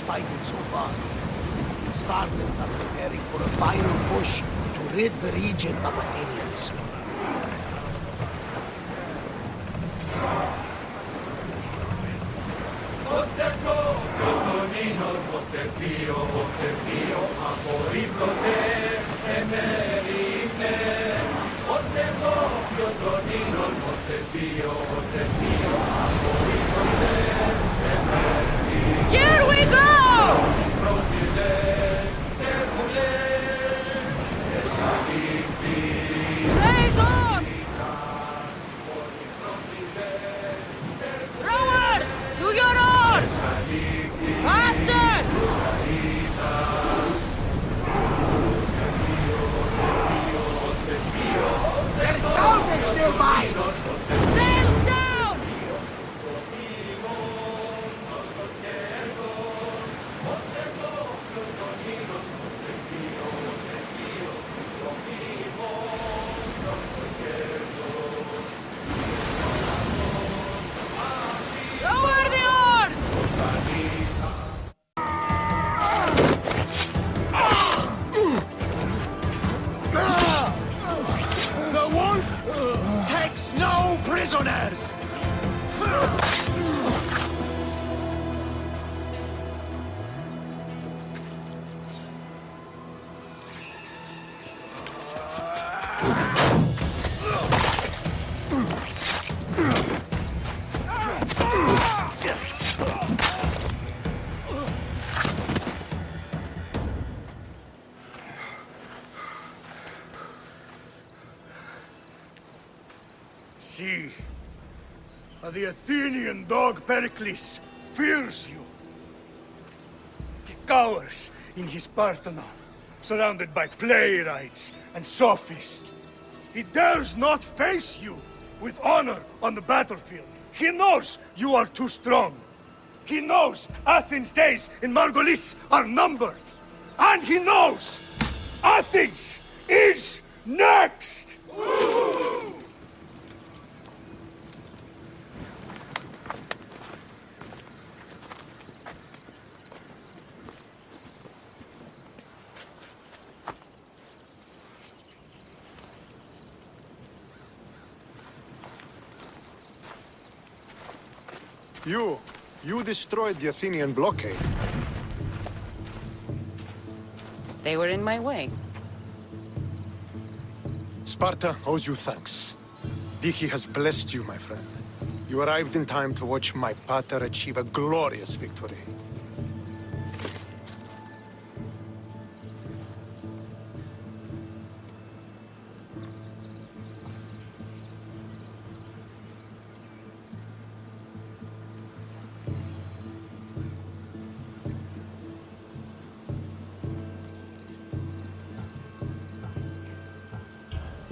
fighting so far. The Spartans are preparing for a final push to rid the region of Athenians. Prisoners! The Athenian dog Pericles fears you. He cowers in his Parthenon, surrounded by playwrights and sophists. He dares not face you with honor on the battlefield. He knows you are too strong. He knows Athens' days in Megaris are numbered. And he knows Athens is next! You, you destroyed the Athenian blockade. They were in my way. Sparta owes you thanks. Tyche has blessed you, my friend. You arrived in time to watch my pater achieve a glorious victory.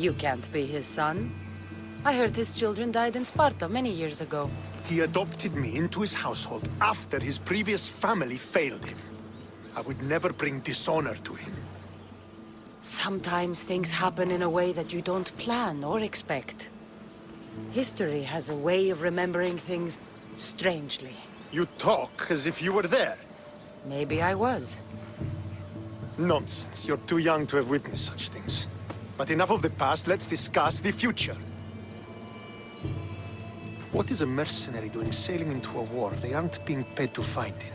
You can't be his son. I heard his children died in Sparta many years ago. He adopted me into his household after his previous family failed him. I would never bring dishonor to him. Sometimes things happen in a way that you don't plan or expect. History has a way of remembering things strangely. You talk as if you were there. Maybe I was. Nonsense. You're too young to have witnessed such things. But enough of the past, let's discuss the future. What is a mercenary doing sailing into a war they aren't being paid to fight in?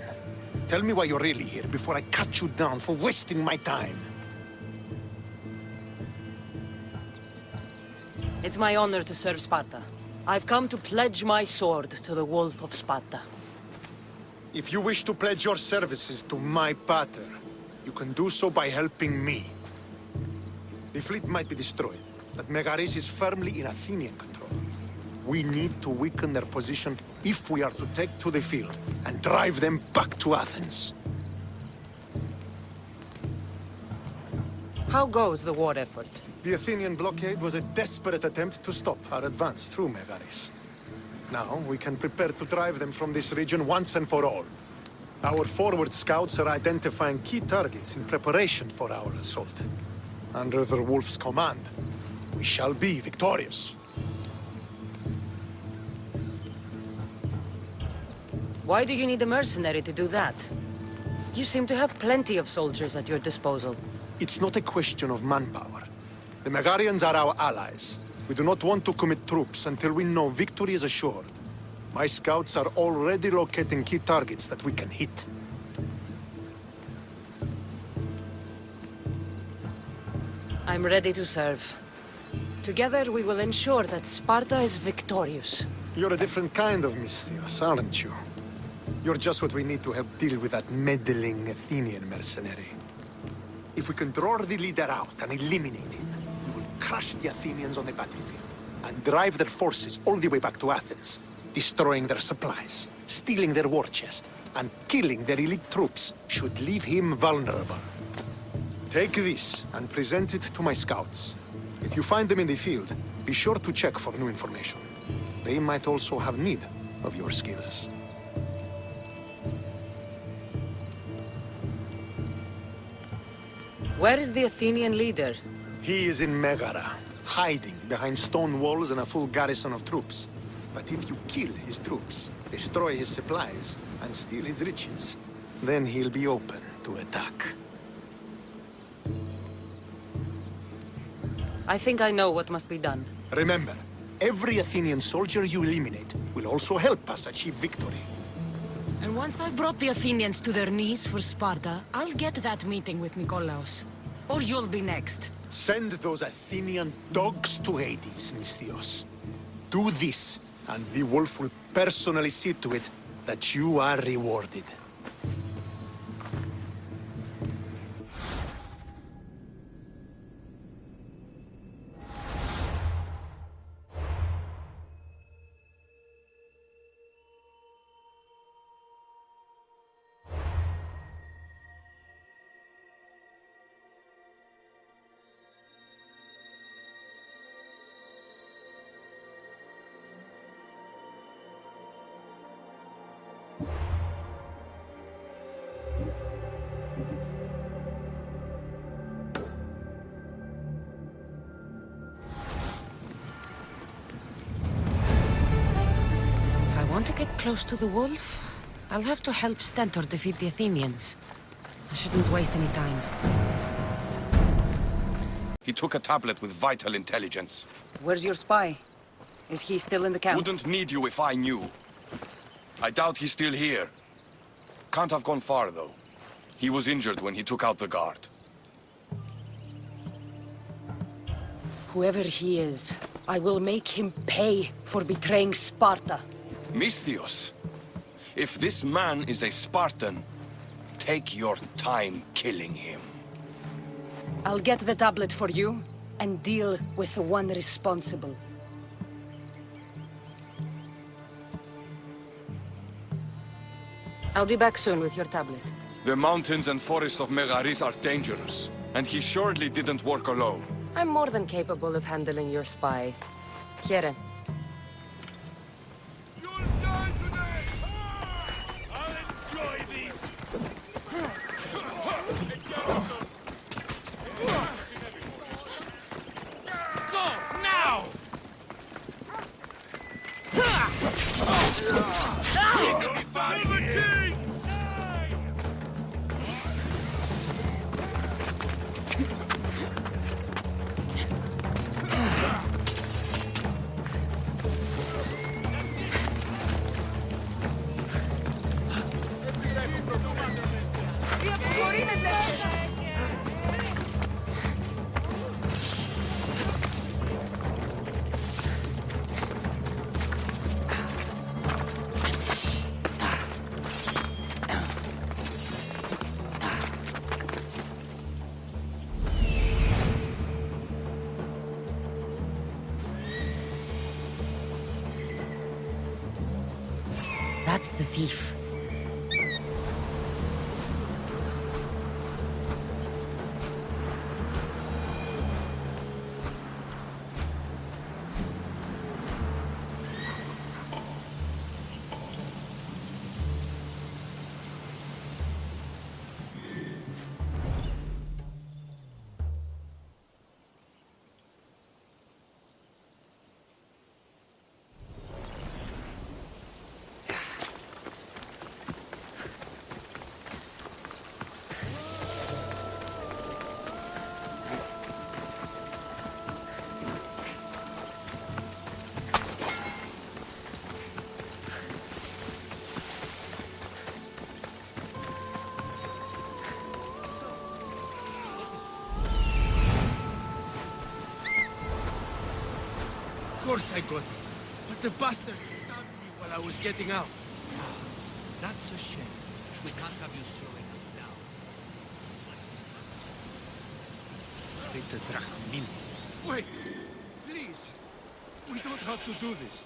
Tell me why you're really here before I cut you down for wasting my time. It's my honor to serve Sparta. I've come to pledge my sword to the Wolf of Sparta. If you wish to pledge your services to my pater, you can do so by helping me. The fleet might be destroyed, but Megaris is firmly in Athenian control. We need to weaken their position if we are to take to the field and drive them back to Athens. How goes the war effort? The Athenian blockade was a desperate attempt to stop our advance through Megaris. Now, we can prepare to drive them from this region once and for all. Our forward scouts are identifying key targets in preparation for our assault. Under the Wolf's command, we shall be victorious. Why do you need a mercenary to do that? You seem to have plenty of soldiers at your disposal. It's not a question of manpower. The Megarians are our allies. We do not want to commit troops until we know victory is assured. My scouts are already locating key targets that we can hit. I'm ready to serve. Together we will ensure that Sparta is victorious. You're a different kind of Misthios, aren't you? You're just what we need to help deal with that meddling Athenian mercenary. If we can draw the leader out and eliminate him, we will crush the Athenians on the battlefield and drive their forces all the way back to Athens, destroying their supplies, stealing their war chest, and killing their elite troops should leave him vulnerable. Take this and present it to my scouts. If you find them in the field, be sure to check for new information. They might also have need of your skills. Where is the Athenian leader? He is in Megara, hiding behind stone walls and a full garrison of troops. But if you kill his troops, destroy his supplies, and steal his riches, then he'll be open to attack. I think I know what must be done. Remember, every Athenian soldier you eliminate will also help us achieve victory. And once I've brought the Athenians to their knees for Sparta, I'll get that meeting with Nikolaos. Or you'll be next. Send those Athenian dogs to Hades, Misthios. Do this, and the wolf will personally see to it that you are rewarded. To get close to the wolf, I'll have to help Stentor defeat the Athenians. I shouldn't waste any time. He took a tablet with vital intelligence. Where's your spy? Is he still in the camp? Wouldn't need you if I knew. I doubt he's still here. Can't have gone far, though. He was injured when he took out the guard. Whoever he is, I will make him pay for betraying Sparta. Misthios, if this man is a Spartan, take your time killing him. I'll get the tablet for you, and deal with the one responsible. I'll be back soon with your tablet. The mountains and forests of Megaris are dangerous, and he surely didn't work alone. I'm more than capable of handling your spy. Here. Everybody! That's the thief. Course I got it. But the bastard stabbed me while I was getting out. Ah, that's a shame. We can't have you slowing us down. Speak to Drachmil. Wait! Please! We don't have to do this.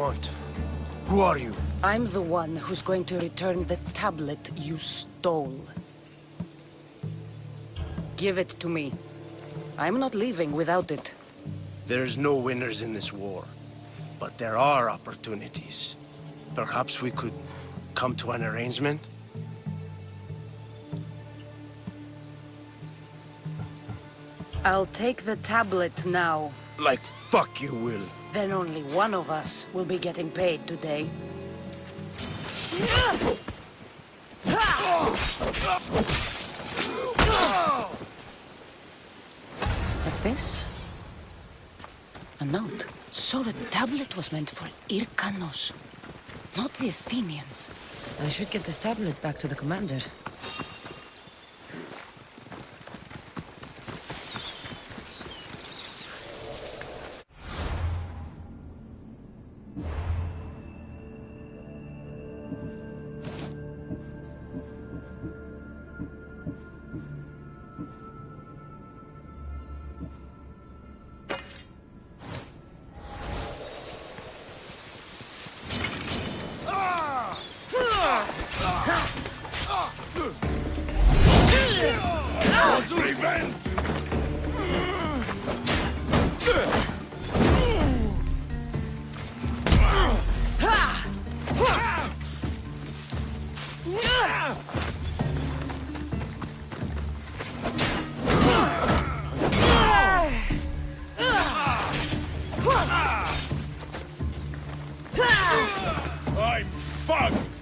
Want? Who are you? I'm the one who's going to return the tablet you stole. Give it to me. I'm not leaving without it. There's no winners in this war. But there are opportunities. Perhaps we could come to an arrangement? I'll take the tablet now. Like fuck you will. Then only one of us will be getting paid today. What's this? A note. So the tablet was meant for Irkanos, not the Athenians. I should get this tablet back to the commander. I'm fucked!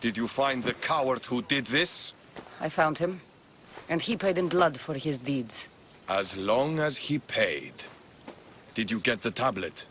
Did you find the coward who did this? I found him. And he paid in blood for his deeds. As long as he paid. Did you get the tablet?